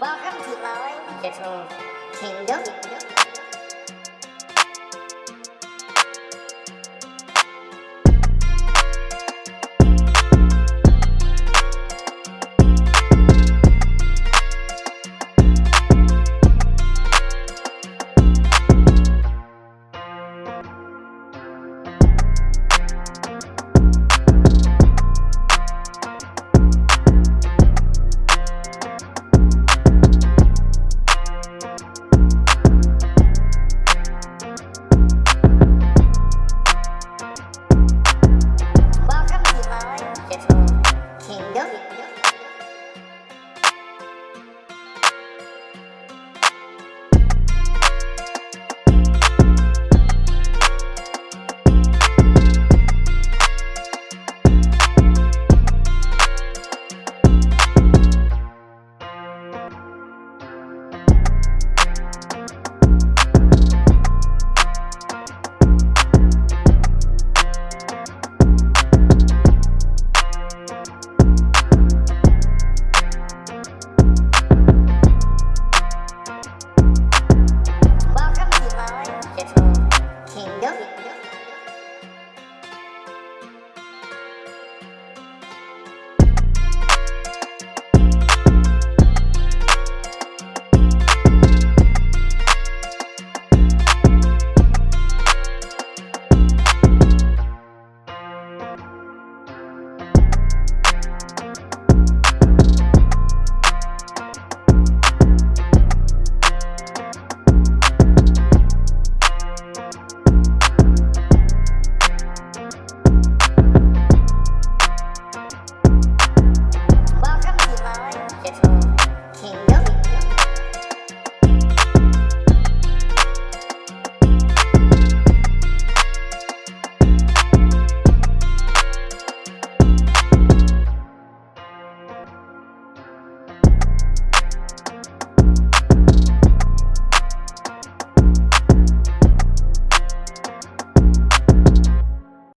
Welcome to my little kingdom.